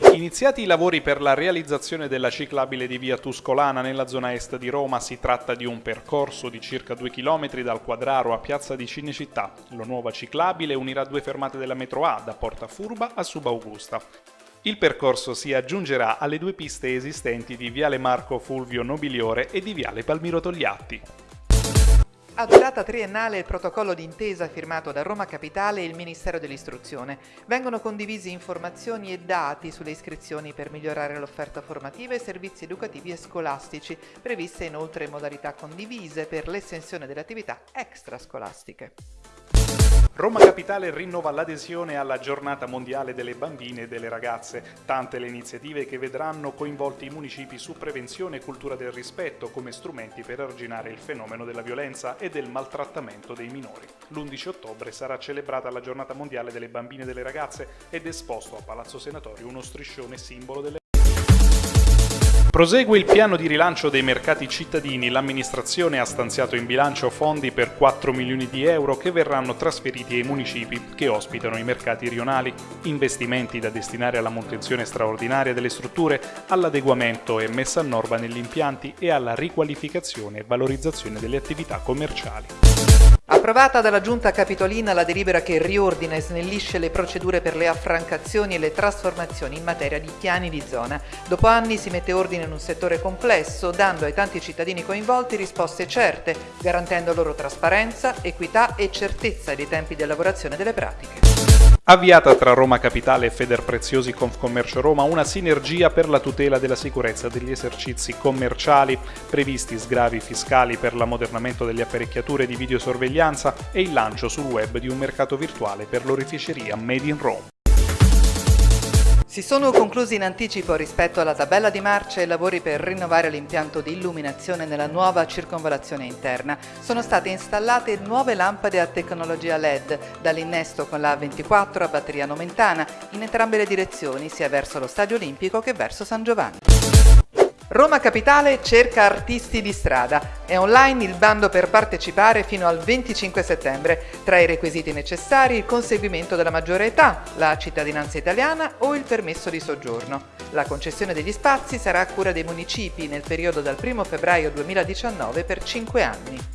Iniziati i lavori per la realizzazione della ciclabile di via Tuscolana nella zona est di Roma, si tratta di un percorso di circa 2 km dal Quadraro a Piazza di Cinecittà. La nuova ciclabile unirà due fermate della metro A, da Porta Furba a Subaugusta. Il percorso si aggiungerà alle due piste esistenti di Viale Marco Fulvio Nobiliore e di Viale Palmiro Togliatti. A durata triennale il protocollo d'intesa firmato da Roma Capitale e il Ministero dell'Istruzione. Vengono condivisi informazioni e dati sulle iscrizioni per migliorare l'offerta formativa e servizi educativi e scolastici, previste inoltre modalità condivise per l'estensione delle attività extrascolastiche. Roma Capitale rinnova l'adesione alla giornata mondiale delle bambine e delle ragazze, tante le iniziative che vedranno coinvolti i municipi su prevenzione e cultura del rispetto come strumenti per arginare il fenomeno della violenza e del maltrattamento dei minori. L'11 ottobre sarà celebrata la giornata mondiale delle bambine e delle ragazze ed esposto a Palazzo Senatorio uno striscione simbolo delle Prosegue il piano di rilancio dei mercati cittadini. L'amministrazione ha stanziato in bilancio fondi per 4 milioni di euro che verranno trasferiti ai municipi che ospitano i mercati rionali. Investimenti da destinare alla manutenzione straordinaria delle strutture, all'adeguamento e messa a norma negli impianti e alla riqualificazione e valorizzazione delle attività commerciali. Approvata dalla Giunta Capitolina la delibera che riordina e snellisce le procedure per le affrancazioni e le trasformazioni in materia di piani di zona. Dopo anni si mette ordine in un settore complesso, dando ai tanti cittadini coinvolti risposte certe, garantendo loro trasparenza, equità e certezza dei tempi di elaborazione delle pratiche. Avviata tra Roma Capitale e Federpreziosi Confcommercio Roma una sinergia per la tutela della sicurezza degli esercizi commerciali, previsti sgravi fiscali per l'ammodernamento delle apparecchiature di videosorveglianza e il lancio sul web di un mercato virtuale per l'oreficeria Made in Rome. Si sono conclusi in anticipo rispetto alla tabella di marcia i lavori per rinnovare l'impianto di illuminazione nella nuova circonvalazione interna. Sono state installate nuove lampade a tecnologia LED, dall'innesto con la A24 a batteria nomentana, in entrambe le direzioni, sia verso lo Stadio Olimpico che verso San Giovanni. Roma Capitale cerca artisti di strada. È online il bando per partecipare fino al 25 settembre. Tra i requisiti necessari il conseguimento della maggiore età, la cittadinanza italiana o il permesso di soggiorno. La concessione degli spazi sarà a cura dei municipi nel periodo dal 1 febbraio 2019 per 5 anni.